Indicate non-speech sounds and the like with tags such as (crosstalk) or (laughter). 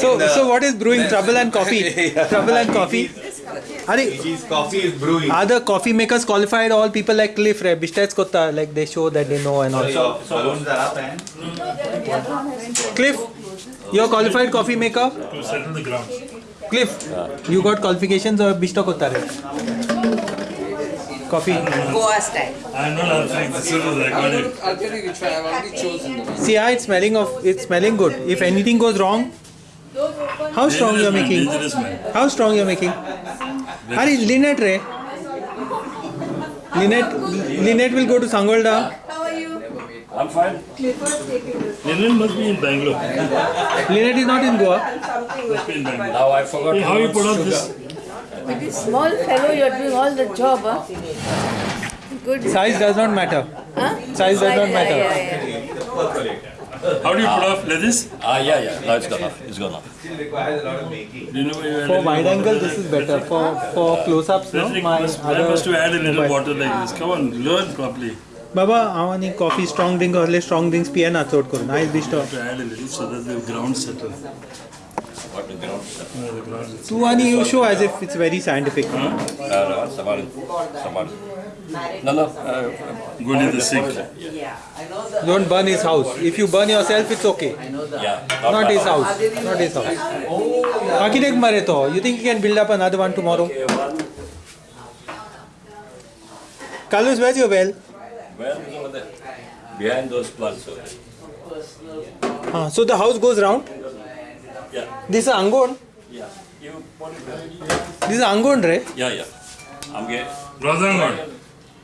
So, the- so what is brewing? Trouble and coffee. (laughs) Yeah. Trouble and coffee. Are, coffee is brewing. are the coffee makers qualified? All people like Cliff, right? Bishtaits kotta, like they show that they know and all. So, balloons are up and Cliff, you're qualified coffee maker. To settle the ground. Cliff, you got qualifications or Bishta kotta re? Coffee. Goa style. I'm not answering this is recorded. I'll tell you which one. I've already chosen. See, yeah, it's smelling of it's smelling good. If anything goes wrong, how strong you're making? How strong you're making? Are Lynette Ray? Lynette, Lynette will go to Sangolda. How are you? I'm fine. Lenin must be in Bangalore. Lynette is not in Goa. Must be in Bangalore. Now I forgot Hey, how you put on this? With this small fellow, you're doing all the job, huh? Good. Size does not matter. Huh? Size does not Yeah, matter. yeah, yeah. How do you put off lettuce? Ah, yeah, yeah. Now it's gone off. It's gone off. still requires a lot of making. Do you know where you add For a wide little angle, water this is like better. For for close-ups, no. Patrick My must, I must to other. add a little But- water like this. Come on, learn properly. बाबा हांव आनी coffee strong drink असले strong drinks पियेना चड करून आयज बिश्तो To add a little so that the ground settle. What the ground? Yeah, the ground is- तू आनी you show as if it's very scientific Uh, No, Samal. Samal. No, no. Uh, Go near the sink. Don't burn his house if you burn yourself it's okay yeah. Not my his house. house. Not his house. Architect mare to. You think he can build up another one tomorrow? Carlos, where's your well? Well, it's over there. Behind those plants over there. Ah, so the house goes round. Yeah. This is Angon. Yeah. You put it there. This is Angon, re. Yeah, yeah. I'm getting.